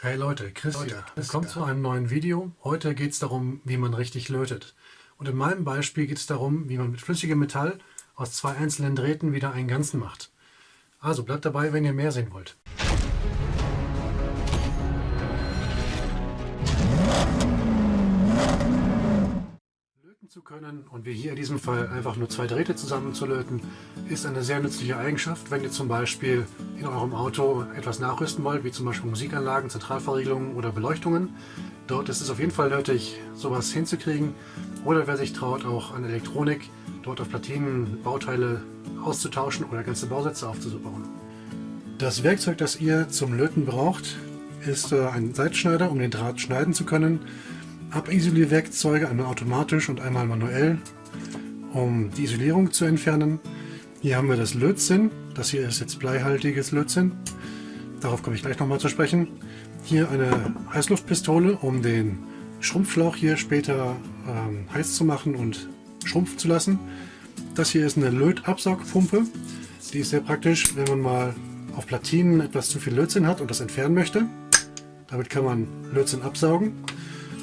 Hey Leute, Chris hier. Willkommen zu einem neuen Video. Heute geht es darum, wie man richtig lötet. Und in meinem Beispiel geht es darum, wie man mit flüssigem Metall aus zwei einzelnen Drähten wieder einen Ganzen macht. Also bleibt dabei, wenn ihr mehr sehen wollt. Zu können und wie hier in diesem Fall einfach nur zwei Drähte zusammenzulöten, ist eine sehr nützliche Eigenschaft, wenn ihr zum Beispiel in eurem Auto etwas nachrüsten wollt, wie zum Beispiel Musikanlagen, Zentralverriegelungen oder Beleuchtungen. Dort ist es auf jeden Fall nötig, sowas hinzukriegen. Oder wer sich traut, auch an Elektronik, dort auf Platinen Bauteile auszutauschen oder ganze Bausätze aufzubauen. Das Werkzeug, das ihr zum Löten braucht, ist äh, ein Seitschneider, um den Draht schneiden zu können. Abisolierwerkzeuge, einmal automatisch und einmal manuell, um die Isolierung zu entfernen. Hier haben wir das Lötzinn. Das hier ist jetzt bleihaltiges Lötzinn. Darauf komme ich gleich nochmal zu sprechen. Hier eine Heißluftpistole, um den Schrumpfschlauch hier später ähm, heiß zu machen und schrumpfen zu lassen. Das hier ist eine Lötabsaugpumpe. Die ist sehr praktisch, wenn man mal auf Platinen etwas zu viel Lötzinn hat und das entfernen möchte. Damit kann man Lötzinn absaugen.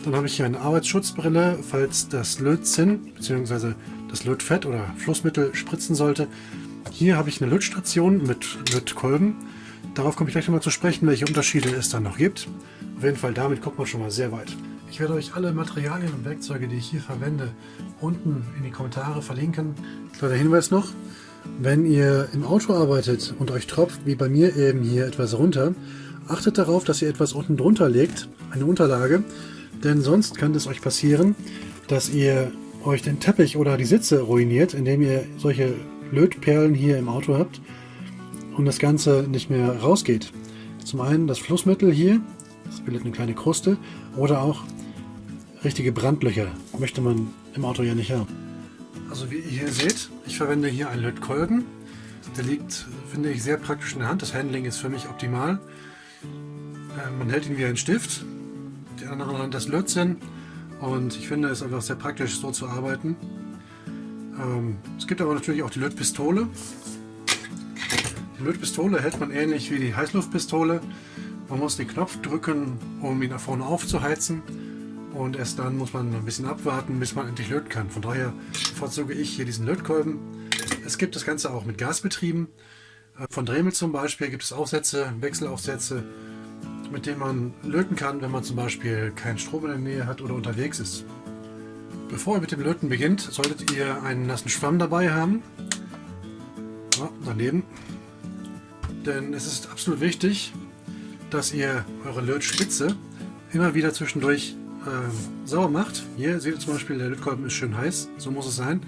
Dann habe ich hier eine Arbeitsschutzbrille, falls das Lötzinn bzw. das Lötfett oder Flussmittel spritzen sollte. Hier habe ich eine Lötstation mit Lötkolben. Darauf komme ich gleich nochmal zu sprechen, welche Unterschiede es dann noch gibt. Auf jeden Fall, damit kommt man schon mal sehr weit. Ich werde euch alle Materialien und Werkzeuge, die ich hier verwende, unten in die Kommentare verlinken. Kleiner Hinweis noch, wenn ihr im Auto arbeitet und euch tropft, wie bei mir eben hier etwas runter, achtet darauf, dass ihr etwas unten drunter legt, eine Unterlage, denn sonst kann es euch passieren, dass ihr euch den Teppich oder die Sitze ruiniert, indem ihr solche Lötperlen hier im Auto habt und das Ganze nicht mehr rausgeht. Zum einen das Flussmittel hier, das bildet eine kleine Kruste, oder auch richtige Brandlöcher möchte man im Auto ja nicht haben. Also wie ihr hier seht, ich verwende hier einen Lötkolben. Der liegt, finde ich, sehr praktisch in der Hand. Das Handling ist für mich optimal. Äh, man hält ihn wie ein Stift die andere das Lötzinn und ich finde es einfach sehr praktisch so zu arbeiten. Ähm, es gibt aber natürlich auch die Lötpistole. Die Lötpistole hält man ähnlich wie die Heißluftpistole. Man muss den Knopf drücken, um ihn nach vorne aufzuheizen und erst dann muss man ein bisschen abwarten, bis man endlich löten kann. Von daher bevorzuge ich hier diesen Lötkolben. Es gibt das Ganze auch mit Gas betrieben. Äh, von Dremel zum Beispiel gibt es Aufsätze, Wechselaufsätze mit dem man löten kann, wenn man zum Beispiel keinen Strom in der Nähe hat oder unterwegs ist. Bevor ihr mit dem Löten beginnt, solltet ihr einen nassen Schwamm dabei haben. Ja, daneben. Denn es ist absolut wichtig, dass ihr eure Lötspitze immer wieder zwischendurch äh, sauber macht. Hier seht ihr zum Beispiel, der Lötkolben ist schön heiß, so muss es sein.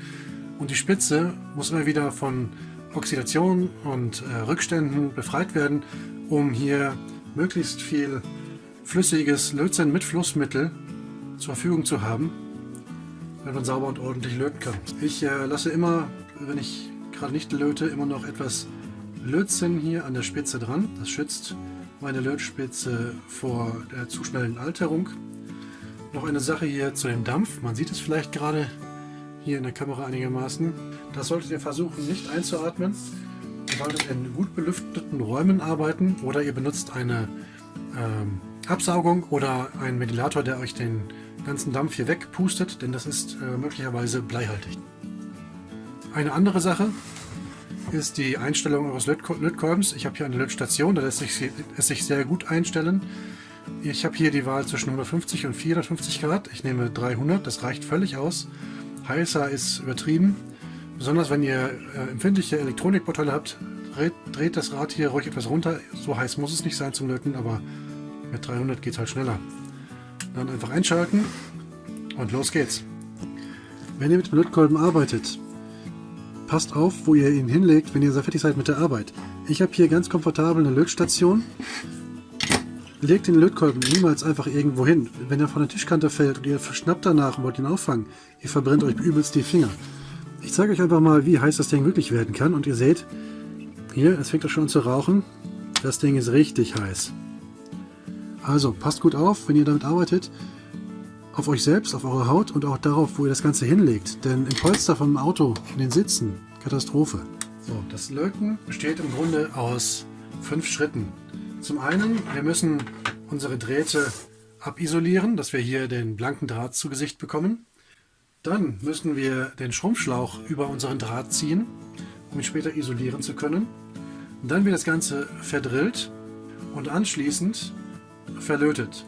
Und die Spitze muss immer wieder von Oxidation und äh, Rückständen befreit werden, um hier möglichst viel flüssiges Lötzinn mit Flussmittel zur Verfügung zu haben, wenn man sauber und ordentlich löten kann. Ich äh, lasse immer, wenn ich gerade nicht löte, immer noch etwas Lötzinn hier an der Spitze dran. Das schützt meine Lötspitze vor der zu schnellen Alterung. Noch eine Sache hier zu dem Dampf. Man sieht es vielleicht gerade hier in der Kamera einigermaßen. Das solltet ihr versuchen nicht einzuatmen. Solltet in gut belüfteten Räumen arbeiten oder ihr benutzt eine ähm, Absaugung oder einen Ventilator, der euch den ganzen Dampf hier wegpustet, denn das ist äh, möglicherweise bleihaltig. Eine andere Sache ist die Einstellung eures Lötkolbens. Ich habe hier eine Lötstation, da lässt sich, lässt sich sehr gut einstellen. Ich habe hier die Wahl zwischen 150 und 450 Grad. Ich nehme 300, das reicht völlig aus. Heißer ist übertrieben. Besonders wenn ihr äh, empfindliche Elektronikbauteile habt, dreht, dreht, das Rad hier ruhig etwas runter. So heiß muss es nicht sein zum Löten, aber mit 300 geht es halt schneller. Dann einfach einschalten und los geht's. Wenn ihr mit dem Lötkolben arbeitet, passt auf, wo ihr ihn hinlegt, wenn ihr fertig seid mit der Arbeit. Ich habe hier ganz komfortabel eine Lötstation. Legt den Lötkolben niemals einfach irgendwo hin. Wenn er von der Tischkante fällt und ihr verschnappt danach und wollt ihn auffangen, ihr verbrennt euch übelst die Finger. Ich zeige euch einfach mal, wie heiß das Ding wirklich werden kann. Und ihr seht, hier, es fängt auch schon an zu rauchen. Das Ding ist richtig heiß. Also, passt gut auf, wenn ihr damit arbeitet. Auf euch selbst, auf eure Haut und auch darauf, wo ihr das Ganze hinlegt. Denn im Polster vom Auto, in den Sitzen, Katastrophe. So, das Löten besteht im Grunde aus fünf Schritten. Zum einen, wir müssen unsere Drähte abisolieren, dass wir hier den blanken Draht zu Gesicht bekommen. Dann müssen wir den Schrumpfschlauch über unseren Draht ziehen, um ihn später isolieren zu können. Dann wird das Ganze verdrillt und anschließend verlötet.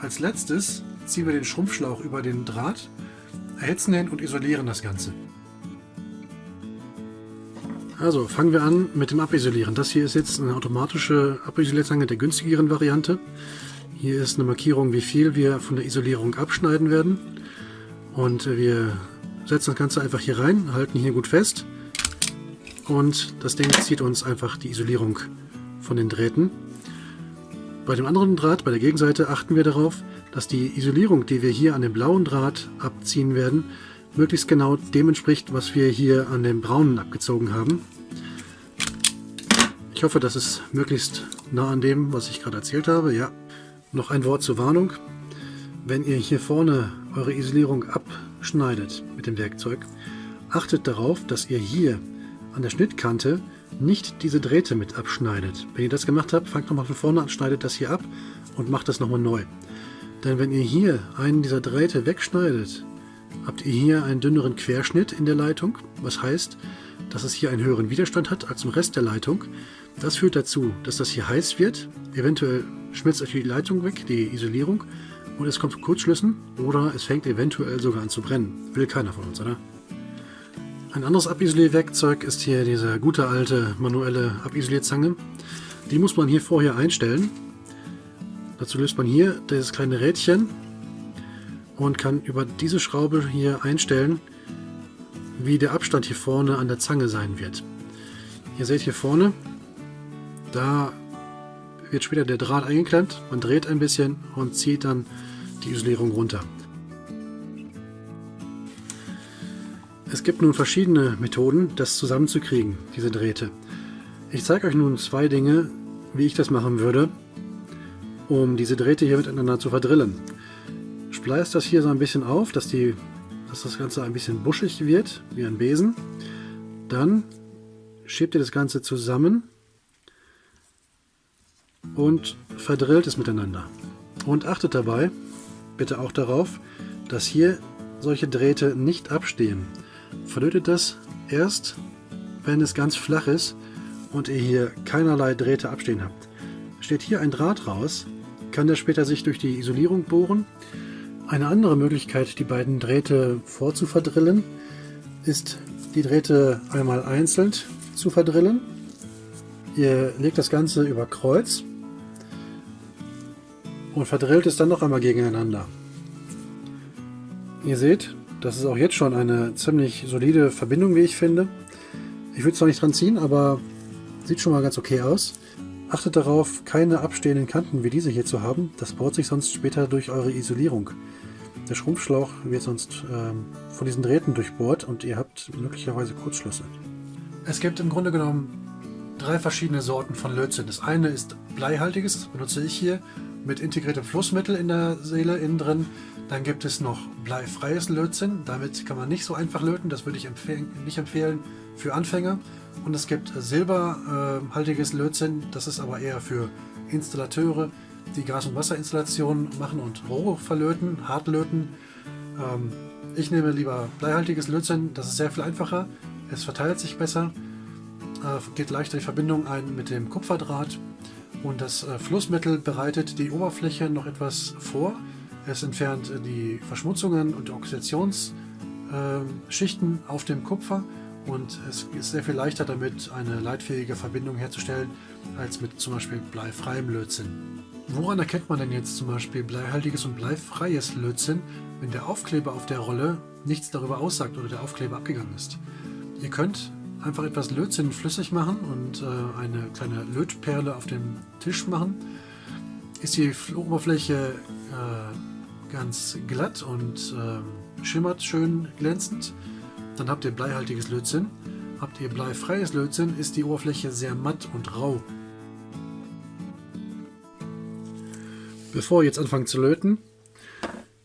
Als letztes ziehen wir den Schrumpfschlauch über den Draht, erhitzen ihn und isolieren das Ganze. Also fangen wir an mit dem Abisolieren. Das hier ist jetzt eine automatische Abisolierzange der günstigeren Variante. Hier ist eine Markierung, wie viel wir von der Isolierung abschneiden werden. Und wir setzen das Ganze einfach hier rein, halten hier gut fest. Und das Ding zieht uns einfach die Isolierung von den Drähten. Bei dem anderen Draht, bei der Gegenseite, achten wir darauf, dass die Isolierung, die wir hier an dem blauen Draht abziehen werden, möglichst genau dem entspricht, was wir hier an dem braunen abgezogen haben. Ich hoffe, das ist möglichst nah an dem, was ich gerade erzählt habe. Ja, noch ein Wort zur Warnung. Wenn ihr hier vorne eure Isolierung abschneidet mit dem Werkzeug, achtet darauf, dass ihr hier an der Schnittkante nicht diese Drähte mit abschneidet. Wenn ihr das gemacht habt, fangt nochmal von vorne an, schneidet das hier ab und macht das nochmal neu. Denn wenn ihr hier einen dieser Drähte wegschneidet, habt ihr hier einen dünneren Querschnitt in der Leitung, was heißt, dass es hier einen höheren Widerstand hat als im Rest der Leitung. Das führt dazu, dass das hier heiß wird, eventuell schmilzt euch die Leitung weg, die Isolierung, und es kommt zu Kurzschlüssen oder es fängt eventuell sogar an zu brennen. Will keiner von uns, oder? Ein anderes Abisolierwerkzeug ist hier diese gute alte manuelle Abisolierzange. Die muss man hier vorher einstellen. Dazu löst man hier dieses kleine Rädchen und kann über diese Schraube hier einstellen, wie der Abstand hier vorne an der Zange sein wird. Ihr seht hier vorne, da wird später der Draht eingeklemmt, man dreht ein bisschen und zieht dann die Isolierung runter. Es gibt nun verschiedene Methoden, das zusammenzukriegen, diese Drähte. Ich zeige euch nun zwei Dinge, wie ich das machen würde, um diese Drähte hier miteinander zu verdrillen. Spleißt das hier so ein bisschen auf, dass, die, dass das Ganze ein bisschen buschig wird, wie ein Besen. Dann schiebt ihr das Ganze zusammen und verdrillt es miteinander. Und achtet dabei bitte auch darauf, dass hier solche Drähte nicht abstehen. Verlötet das erst, wenn es ganz flach ist und ihr hier keinerlei Drähte abstehen habt. Steht hier ein Draht raus, kann der später sich durch die Isolierung bohren. Eine andere Möglichkeit, die beiden Drähte vorzuverdrillen, ist die Drähte einmal einzeln zu verdrillen. Ihr legt das Ganze über Kreuz und verdrillt es dann noch einmal gegeneinander. Ihr seht, das ist auch jetzt schon eine ziemlich solide Verbindung, wie ich finde. Ich würde es noch nicht dran ziehen, aber sieht schon mal ganz okay aus. Achtet darauf, keine abstehenden Kanten wie diese hier zu haben. Das baut sich sonst später durch eure Isolierung. Der Schrumpfschlauch wird sonst ähm, von diesen Drähten durchbohrt und ihr habt möglicherweise Kurzschlüsse. Es gibt im Grunde genommen drei verschiedene Sorten von Lötzinn. Das eine ist bleihaltiges, das benutze ich hier, mit integriertem Flussmittel in der Seele innen drin. Dann gibt es noch bleifreies Lötzinn. Damit kann man nicht so einfach löten. Das würde ich empfehlen, nicht empfehlen für Anfänger. Und es gibt silberhaltiges Lötzinn. Das ist aber eher für Installateure, die Gas- und Wasserinstallationen machen und Rohre verlöten, hart löten. Ähm, ich nehme lieber bleihaltiges Lötzinn. Das ist sehr viel einfacher. Es verteilt sich besser, äh, geht leichter die Verbindung ein mit dem Kupferdraht. Und das äh, Flussmittel bereitet die Oberfläche noch etwas vor. Es entfernt die Verschmutzungen und Oxidationsschichten ähm, auf dem Kupfer und es ist sehr viel leichter damit, eine leitfähige Verbindung herzustellen, als mit zum Beispiel bleifreiem Lötzinn. Woran erkennt man denn jetzt zum Beispiel bleihaltiges und bleifreies Lötzinn, wenn der Aufkleber auf der Rolle nichts darüber aussagt oder der Aufkleber abgegangen ist? Ihr könnt einfach etwas Lötzinn flüssig machen und äh, eine kleine Lötperle auf dem Tisch machen. Ist die Oberfläche äh, ganz glatt und äh, schimmert schön glänzend. Dann habt ihr bleihaltiges Lötzinn. Habt ihr bleifreies Lötzinn, ist die Oberfläche sehr matt und rau. Bevor ihr jetzt anfangt zu löten,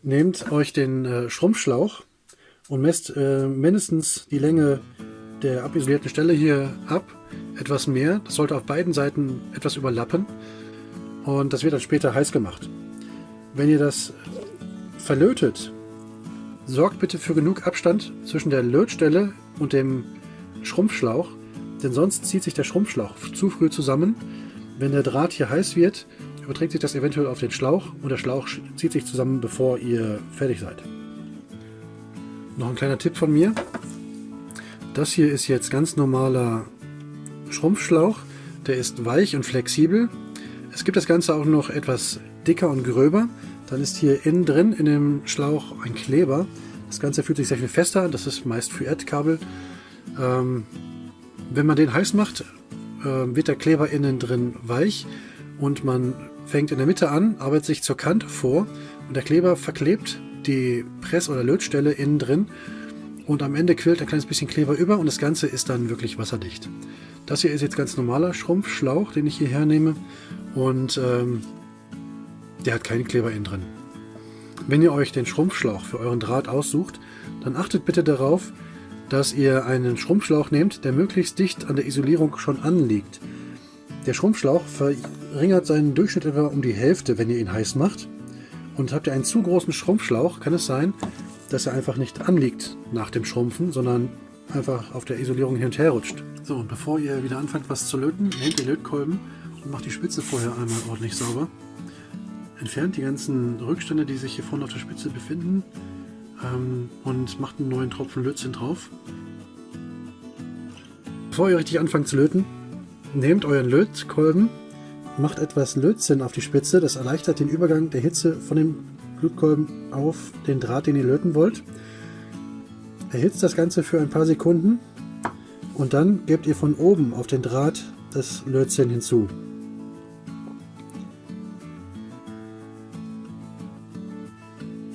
nehmt euch den äh, Schrumpfschlauch und messt äh, mindestens die Länge der abisolierten Stelle hier ab. Etwas mehr, das sollte auf beiden Seiten etwas überlappen. und das wird dann später heiß gemacht. Wenn ihr das verlötet, sorgt bitte für genug Abstand zwischen der Lötstelle und dem Schrumpfschlauch, denn sonst zieht sich der Schrumpfschlauch zu früh zusammen. Wenn der Draht hier heiß wird, überträgt sich das eventuell auf den Schlauch und der Schlauch zieht sich zusammen, bevor ihr fertig seid. Noch ein kleiner Tipp von mir. Das hier ist jetzt ganz normaler Schrumpfschlauch. Der ist weich und flexibel. Es gibt das Ganze auch noch etwas dicker und gröber. Dann ist hier innen drin in dem Schlauch ein Kleber. Das Ganze fühlt sich sehr viel fester an. Das ist meist für Erdkabel. Ähm, wenn man den heiß macht, äh, wird der Kleber innen drin weich und man fängt in der Mitte an, arbeitet sich zur Kante vor und der Kleber verklebt die Press- oder Lötstelle innen drin und am Ende quillt ein kleines bisschen Kleber über und das Ganze ist dann wirklich wasserdicht. Das hier ist jetzt ganz normaler Schrumpfschlauch, den ich hier hernehme und ähm, der hat keinen Kleber innen drin. Wenn ihr euch den Schrumpfschlauch für euren Draht aussucht, dann achtet bitte darauf, dass ihr einen Schrumpfschlauch nehmt, der möglichst dicht an der Isolierung schon anliegt. Der Schrumpfschlauch verringert seinen Durchschnitt etwa um die Hälfte, wenn ihr ihn heiß macht. Und habt ihr einen zu großen Schrumpfschlauch, kann es sein, dass er einfach nicht anliegt nach dem Schrumpfen, sondern einfach auf der Isolierung hin und her rutscht. So, und bevor ihr wieder anfangt was zu löten, nehmt den Lötkolben und macht die Spitze vorher einmal ordentlich sauber. Entfernt die ganzen Rückstände, die sich hier vorne auf der Spitze befinden ähm, und macht einen neuen Tropfen Lötzinn drauf. Bevor ihr richtig anfangt zu löten, nehmt euren Lötkolben, macht etwas Lötzinn auf die Spitze, das erleichtert den Übergang der Hitze von dem Lötkolben auf den Draht, den ihr löten wollt. Erhitzt das Ganze für ein paar Sekunden und dann gebt ihr von oben auf den Draht das Lötzinn hinzu.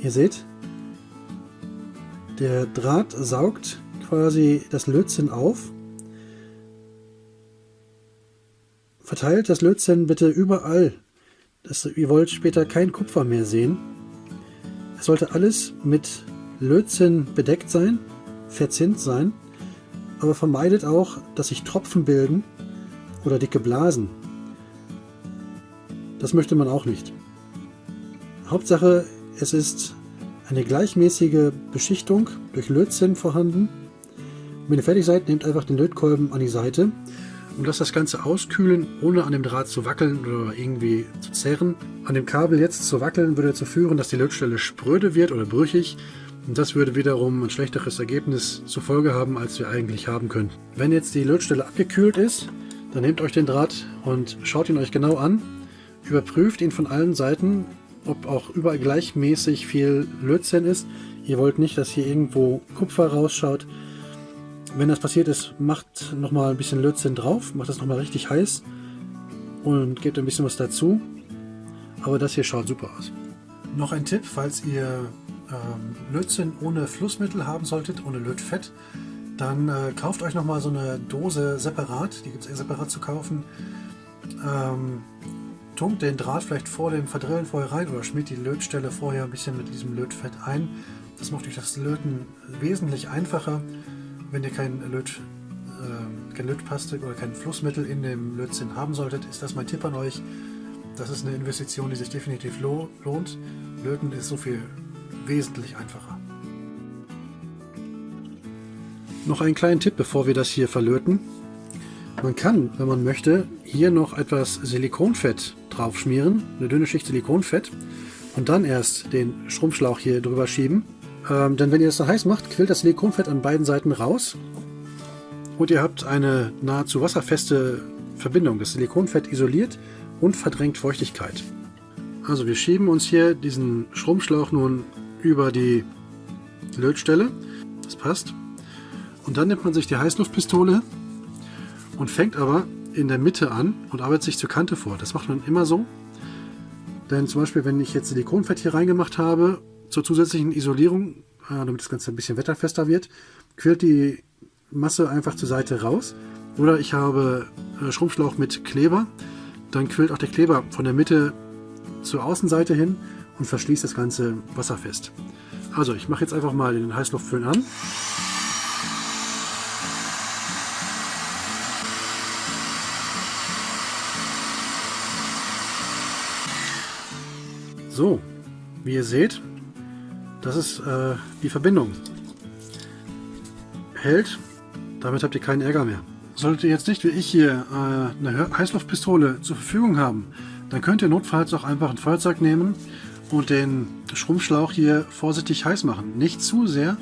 Ihr seht, der Draht saugt quasi das Lötzinn auf. Verteilt das Lötzinn bitte überall. Das, ihr wollt später kein Kupfer mehr sehen. Es sollte alles mit Lötzinn bedeckt sein, verzinnt sein, aber vermeidet auch, dass sich Tropfen bilden oder dicke Blasen. Das möchte man auch nicht. Hauptsache, es ist eine gleichmäßige Beschichtung durch Lötzinn vorhanden. Wenn ihr fertig seid, nehmt einfach den Lötkolben an die Seite und lasst das Ganze auskühlen, ohne an dem Draht zu wackeln oder irgendwie zu zerren. An dem Kabel jetzt zu wackeln würde dazu führen, dass die Lötstelle spröde wird oder brüchig und das würde wiederum ein schlechteres Ergebnis zur Folge haben, als wir eigentlich haben können. Wenn jetzt die Lötstelle abgekühlt ist, dann nehmt euch den Draht und schaut ihn euch genau an, überprüft ihn von allen Seiten, ob auch überall gleichmäßig viel Lötzinn ist. Ihr wollt nicht, dass hier irgendwo Kupfer rausschaut. Wenn das passiert ist, macht nochmal ein bisschen Lötzinn drauf, macht das nochmal richtig heiß und gebt ein bisschen was dazu. Aber das hier schaut super aus. Noch ein Tipp, falls ihr ähm, Lötzinn ohne Flussmittel haben solltet, ohne Lötfett, dann äh, kauft euch nochmal so eine Dose separat, die gibt es separat zu kaufen. Ähm, tunkt den Draht vielleicht vor dem Verdrillen vorher rein oder schmiert die Lötstelle vorher ein bisschen mit diesem Lötfett ein. Das macht euch das Löten wesentlich einfacher, wenn ihr kein, Löt, äh, kein Lötpaste oder kein Flussmittel in dem Lötzinn haben solltet. Ist das mein Tipp an euch. Das ist eine Investition, die sich definitiv lohnt. Löten ist so viel wesentlich einfacher. Noch einen kleinen Tipp, bevor wir das hier verlöten. Man kann, wenn man möchte, hier noch etwas Silikonfett drauf schmieren, eine dünne Schicht Silikonfett und dann erst den Schrumpfschlauch hier drüber schieben. Ähm, denn wenn ihr das so heiß macht, quillt das Silikonfett an beiden Seiten raus und ihr habt eine nahezu wasserfeste Verbindung. Das Silikonfett isoliert und verdrängt Feuchtigkeit. Also wir schieben uns hier diesen Schrumpfschlauch nun über die Lötstelle. Das passt. Und dann nimmt man sich die Heißluftpistole und fängt aber in der Mitte an und arbeitet sich zur Kante vor. Das macht man immer so. Denn zum Beispiel, wenn ich jetzt Silikonfett hier reingemacht habe, zur zusätzlichen Isolierung, äh, damit das Ganze ein bisschen wetterfester wird, quillt die Masse einfach zur Seite raus. Oder ich habe äh, Schrumpfschlauch mit Kleber, dann quillt auch der Kleber von der Mitte zur Außenseite hin und verschließt das Ganze wasserfest. Also ich mache jetzt einfach mal den Heißluftföhn an. So, wie ihr seht, das ist äh, die Verbindung. Hält, damit habt ihr keinen Ärger mehr. Solltet ihr jetzt nicht wie ich hier äh, eine Heißluftpistole zur Verfügung haben, dann könnt ihr notfalls auch einfach ein Feuerzeug nehmen und den Schrumpfschlauch hier vorsichtig heiß machen. Nicht zu sehr,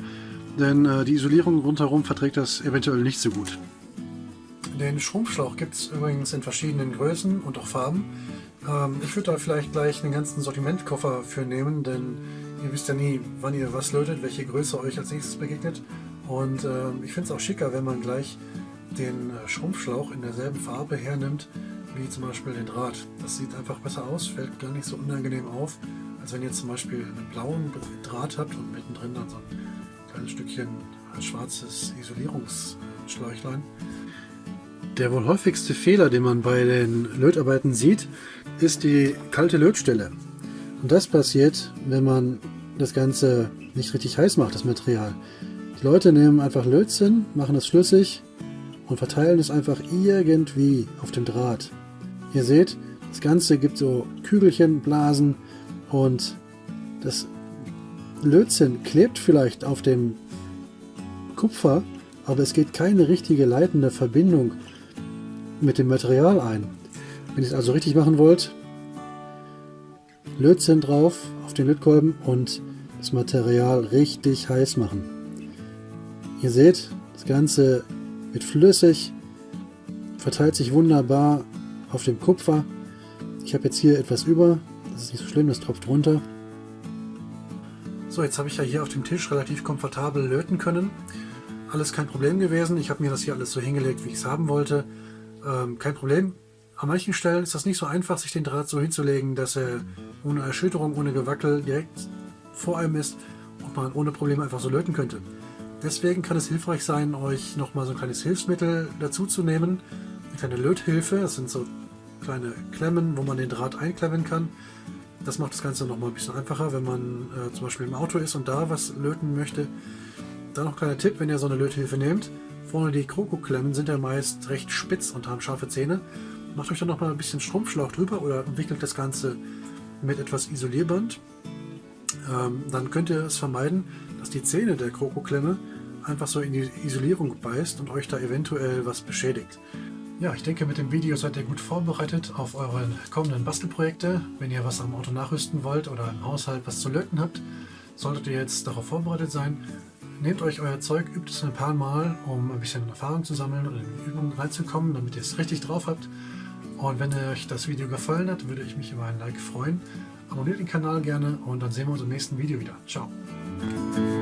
denn äh, die Isolierung rundherum verträgt das eventuell nicht so gut. Den Schrumpfschlauch gibt es übrigens in verschiedenen Größen und auch Farben. Ähm, ich würde da vielleicht gleich einen ganzen Sortimentkoffer für nehmen, denn ihr wisst ja nie, wann ihr was lötet, welche Größe euch als nächstes begegnet. Und äh, ich finde es auch schicker, wenn man gleich den äh, Schrumpfschlauch in derselben Farbe hernimmt, wie zum Beispiel den Draht. Das sieht einfach besser aus, fällt gar nicht so unangenehm auf, als wenn ihr zum Beispiel einen blauen Draht habt und mittendrin dann so ein kleines Stückchen schwarzes Isolierungsschläuchlein. Der wohl häufigste Fehler, den man bei den Lötarbeiten sieht, ist die kalte Lötstelle. Und das passiert, wenn man das Ganze nicht richtig heiß macht, das Material. Die Leute nehmen einfach Lötzinn, machen es flüssig und verteilen es einfach irgendwie auf dem Draht. Ihr seht, das Ganze gibt so Kügelchen, Blasen und das Lötzinn klebt vielleicht auf dem Kupfer, aber es geht keine richtige leitende Verbindung mit dem Material ein. Wenn ihr es also richtig machen wollt, Lötzinn drauf auf den Lötkolben und das Material richtig heiß machen. Ihr seht, das Ganze wird flüssig, verteilt sich wunderbar auf dem Kupfer. Ich habe jetzt hier etwas über, das ist nicht so schlimm, das tropft runter. So, jetzt habe ich ja hier auf dem Tisch relativ komfortabel löten können. Alles kein Problem gewesen. Ich habe mir das hier alles so hingelegt, wie ich es haben wollte. Ähm, kein Problem. An manchen Stellen ist das nicht so einfach, sich den Draht so hinzulegen, dass er ohne Erschütterung, ohne Gewackel direkt vor einem ist und man ohne Probleme einfach so löten könnte. Deswegen kann es hilfreich sein, euch nochmal so ein kleines Hilfsmittel dazu zu nehmen. Eine kleine Löthilfe, das sind so kleine Klemmen, wo man den Draht einklemmen kann. Das macht das Ganze nochmal ein bisschen einfacher, wenn man äh, zum Beispiel im Auto ist und da was löten möchte. Dann noch ein kleiner Tipp, wenn ihr so eine Löthilfe nehmt. Vorne die Krokoklemmen sind ja meist recht spitz und haben scharfe Zähne. Macht euch dann nochmal ein bisschen Strumpfschlauch drüber oder wickelt das Ganze mit etwas Isolierband. Ähm, dann könnt ihr es vermeiden, dass die Zähne der Krokoklemme einfach so in die Isolierung beißt und euch da eventuell was beschädigt. Ja, ich denke, mit dem Video seid ihr gut vorbereitet auf eure kommenden Bastelprojekte. Wenn ihr was am Auto nachrüsten wollt oder im Haushalt was zu löten habt, solltet ihr jetzt darauf vorbereitet sein. Nehmt euch euer Zeug, übt es ein paar Mal, um ein bisschen Erfahrung zu sammeln und in die Übung reinzukommen, damit ihr es richtig drauf habt. Und wenn euch das Video gefallen hat, würde ich mich über ein Like freuen. Abonniert den Kanal gerne und dann sehen wir uns im nächsten Video wieder. Ciao! Thank you.